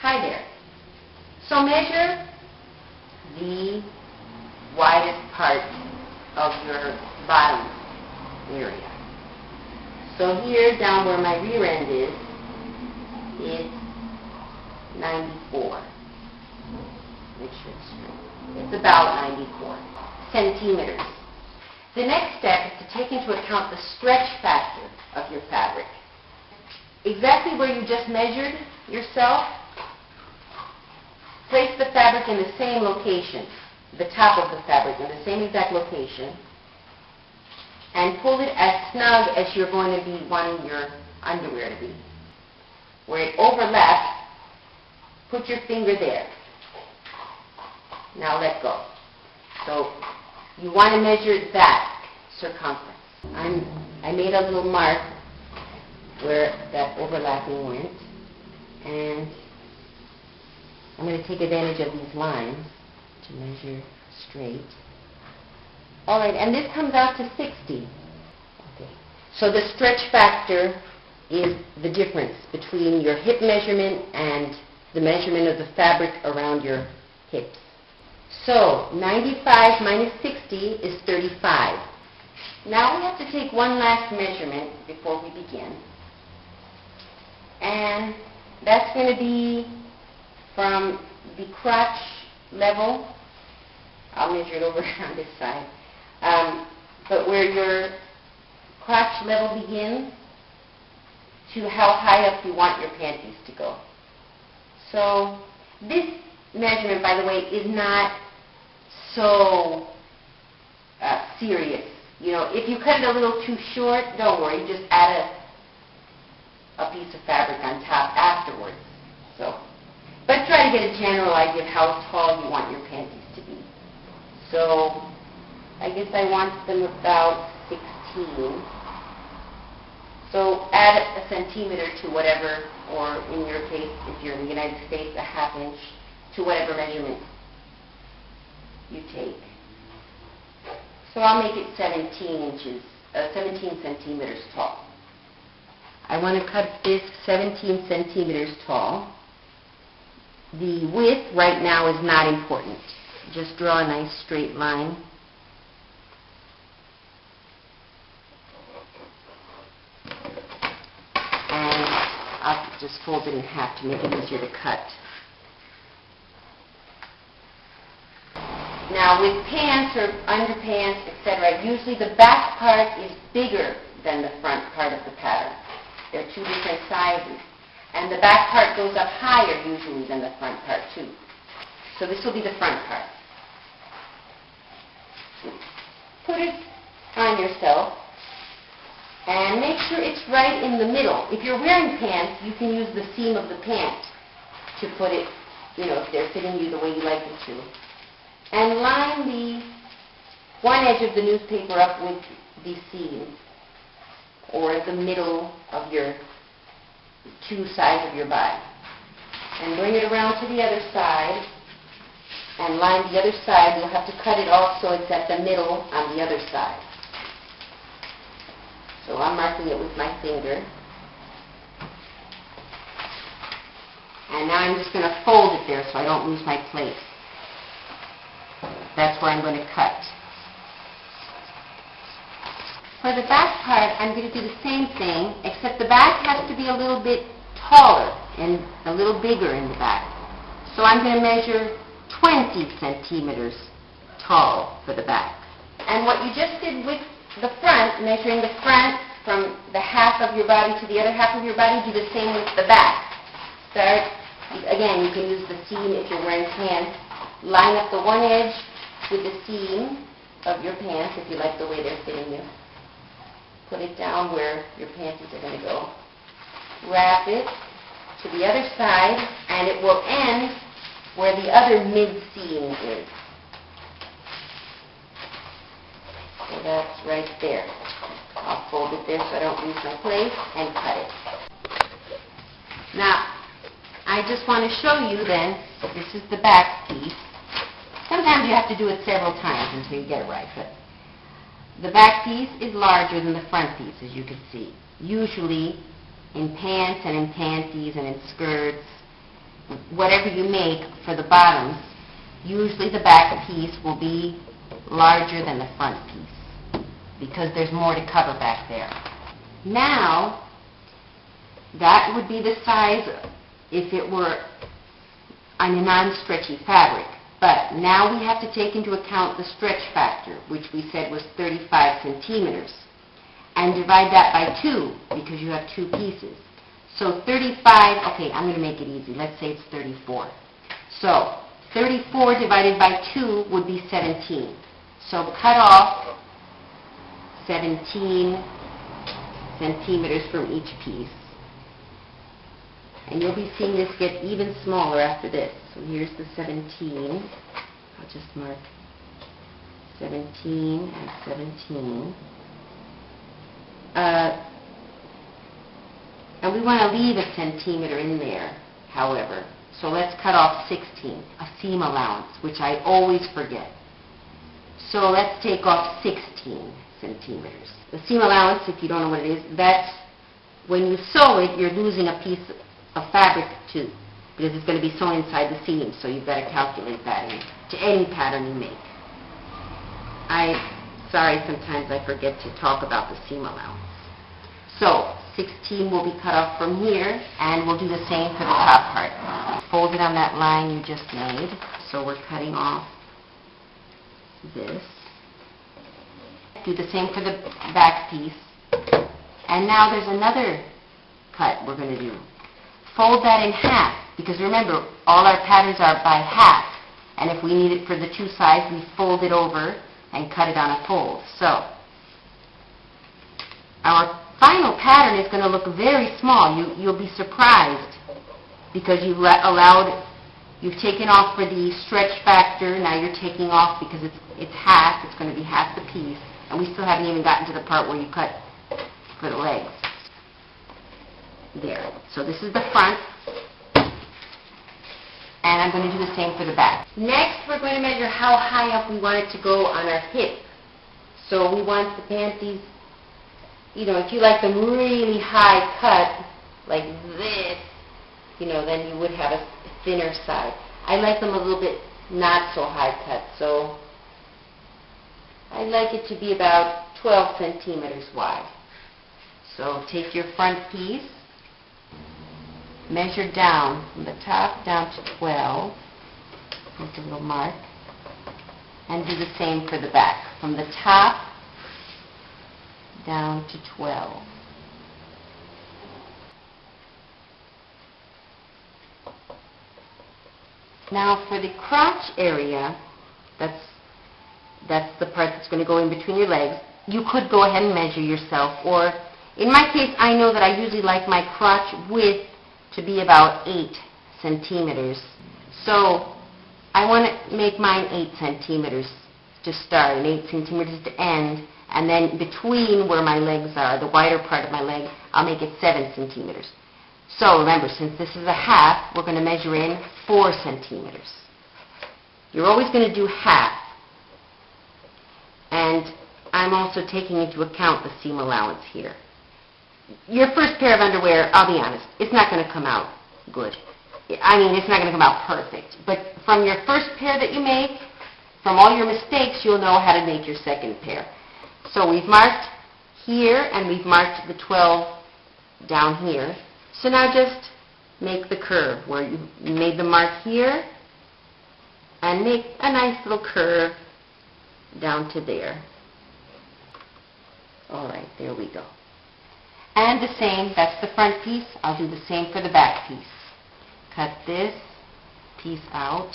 Hi there. So measure the widest part of your bottom area. So here, down where my rear end is, it's 94. Make sure. It's about 94 centimeters. The next step is to take into account the stretch factor of your fabric. Exactly where you just measured yourself, place the fabric in the same location, the top of the fabric in the same exact location, and pull it as snug as you're going to be wanting your underwear to be. Where it overlaps, put your finger there. Now let go. So you want to measure that circumference. I'm, I made a little mark where that overlapping went, and I'm going to take advantage of these lines to measure straight. All right, and this comes out to 60. Okay. So the stretch factor is the difference between your hip measurement and the measurement of the fabric around your hips. So 95 minus 60 is 35. Now we have to take one last measurement before we begin. And that's going to be from the crotch level. I'll measure it over on this side. Um, but where your crotch level begins to how high up you want your panties to go. So this measurement, by the way, is not so uh, serious. You know, if you cut it a little too short, don't worry. Just add a, a piece of fabric on top afterwards. So, but try to get a general idea of how tall you want your panties to be. So, I guess I want them about 16. So add a centimeter to whatever, or in your case, if you're in the United States, a half inch to whatever measurement you take. So I'll make it 17 inches, uh, 17 centimeters tall. I want to cut this 17 centimeters tall. The width right now is not important. Just draw a nice straight line. And I'll just fold it in half to make it easier to cut. Now with pants or underpants, etc., usually the back part is bigger than the front part of the pattern. They're two different sizes. And the back part goes up higher usually than the front part too. So this will be the front part. Put it on yourself and make sure it's right in the middle. If you're wearing pants, you can use the seam of the pant to put it, you know, if they're fitting you the way you like it to and line the one edge of the newspaper up with the seam or the middle of your two sides of your body. And bring it around to the other side and line the other side. You'll have to cut it off so it's at the middle on the other side. So I'm marking it with my finger. And now I'm just going to fold it there so I don't lose my place. That's where I'm going to cut. For the back part, I'm going to do the same thing, except the back has to be a little bit taller and a little bigger in the back. So I'm going to measure 20 centimeters tall for the back. And what you just did with the front, measuring the front from the half of your body to the other half of your body, do the same with the back. Start, again, you can use the seam if you're wearing pants. Line up the one edge with the seam of your pants, if you like the way they're fitting you. Put it down where your panties are going to go. Wrap it to the other side, and it will end where the other mid-seam is. So that's right there. I'll fold it there so I don't lose my place and cut it. Now, I just want to show you then, this is the back piece. Sometimes you have to do it several times until you get it right, but the back piece is larger than the front piece, as you can see. Usually, in pants and in panties and in skirts, whatever you make for the bottoms, usually the back piece will be larger than the front piece because there's more to cover back there. Now, that would be the size if it were on a non-stretchy fabric. But now we have to take into account the stretch factor, which we said was 35 centimeters, and divide that by 2 because you have two pieces. So 35, okay, I'm going to make it easy. Let's say it's 34. So 34 divided by 2 would be 17. So cut off 17 centimeters from each piece. And you'll be seeing this get even smaller after this. So here's the 17. I'll just mark 17 and 17. Uh, and we want to leave a centimeter in there, however. So let's cut off 16, a seam allowance, which I always forget. So let's take off 16 centimeters. The seam allowance, if you don't know what it is, that's when you sew it, you're losing a piece of fabric too, because it's going to be sewn inside the seam, so you've got to calculate that in, to any pattern you make. I, sorry, sometimes I forget to talk about the seam allowance. So, 16 will be cut off from here, and we'll do the same for the top part. Fold it on that line you just made, so we're cutting off this. Do the same for the back piece. And now there's another cut we're going to do. Fold that in half, because remember, all our patterns are by half. And if we need it for the two sides, we fold it over and cut it on a fold. So, our final pattern is going to look very small. You, you'll be surprised because you've let, allowed, you've taken off for the stretch factor, now you're taking off because it's, it's half, it's going to be half the piece, and we still haven't even gotten to the part where you cut for the legs. There. So this is the front, and I'm going to do the same for the back. Next, we're going to measure how high up we want it to go on our hip. So we want the panties, you know, if you like them really high cut, like this, you know, then you would have a thinner side. I like them a little bit not so high cut, so I like it to be about 12 centimeters wide. So take your front piece, measure down from the top down to 12, make a little mark, and do the same for the back. From the top down to 12. Now for the crotch area, that's, that's the part that's going to go in between your legs, you could go ahead and measure yourself, or in my case, I know that I usually like my crotch width to be about 8 centimeters. So I want to make mine 8 centimeters to start and 8 centimeters to end, and then between where my legs are, the wider part of my leg, I'll make it 7 centimeters. So remember, since this is a half, we're going to measure in 4 centimeters. You're always going to do half. And I'm also taking into account the seam allowance here. Your first pair of underwear, I'll be honest, it's not going to come out good. I mean, it's not going to come out perfect. But from your first pair that you make, from all your mistakes, you'll know how to make your second pair. So we've marked here, and we've marked the 12 down here. So now just make the curve where you made the mark here and make a nice little curve down to there. All right, there we go. And the same, that's the front piece. I'll do the same for the back piece. Cut this piece out.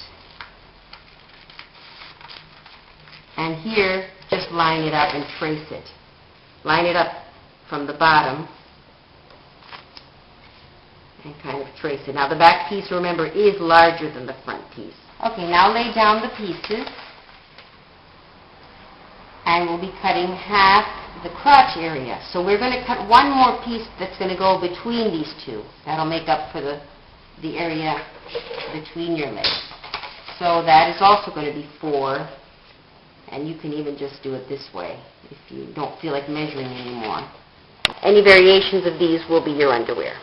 And here, just line it up and trace it. Line it up from the bottom and kind of trace it. Now the back piece, remember, is larger than the front piece. Okay, now lay down the pieces. And we'll be cutting half the crotch area. So we're going to cut one more piece that's going to go between these two. That'll make up for the, the area between your legs. So that is also going to be four. And you can even just do it this way if you don't feel like measuring anymore. Any variations of these will be your underwear.